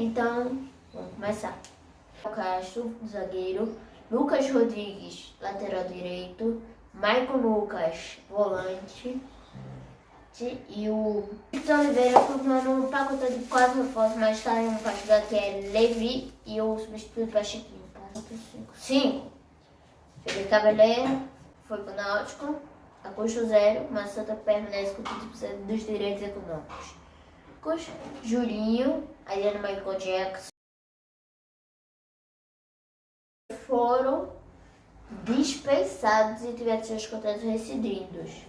Então, vamos começar. Castro, zagueiro. Lucas Rodrigues, lateral direito. Maicon Lucas, volante. E o Vitor Oliveira formando um pacote de quatro reforços, mas está em um partido que é Levi e o substituto para Chiquinho. 5. Felipe Cabeleira foi para o Náutico, a custo zero, mas Santa permanece com 30% dos direitos econômicos. Custo Julinho, Adriano Michael Jackson foram dispensados e tiveram seus contratos rescindidos.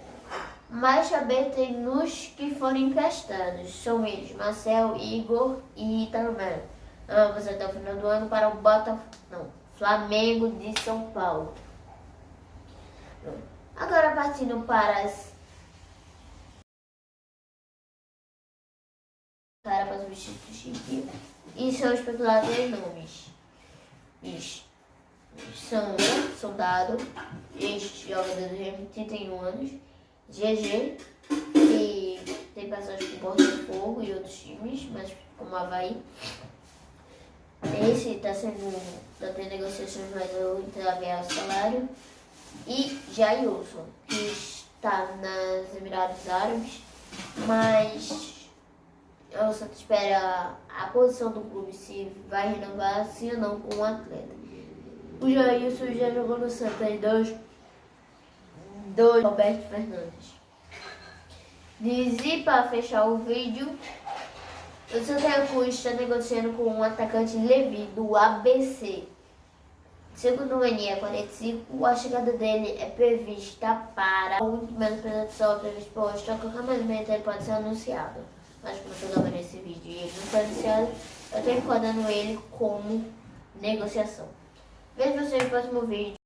Mas também tem nos que foram emprestados. São eles, Marcel, Igor e Itamar. Ambos até o final do ano para o Botafogo, não, Flamengo de São Paulo. Agora partindo para as para os substitutos e seus especulados nomes. Isso são Soldado, este jogador de 31 anos, GG, que tem passagem por Porto de Fogo e outros times, mas como Havaí. Esse está sendo, está tendo negociações, mas eu entreguei o salário. E Jailson, que está nas Emirados Árabes, mas eu só espera a posição do clube se vai renovar sim ou não com o atleta. O Jailson já jogou no Santa em dois, dois Roberto Fernandes. Diz para fechar o vídeo, o Santa Cruz está negociando com um atacante Levi do ABC. Segundo o NE 45, a chegada dele é prevista para o último menos previsão previsto por hoje, a qualquer momento ele pode ser anunciado. Mas como estou gravando esse vídeo e ele não foi anunciado, eu estou encodando ele como negociação. Vejo vocês no próximo vídeo.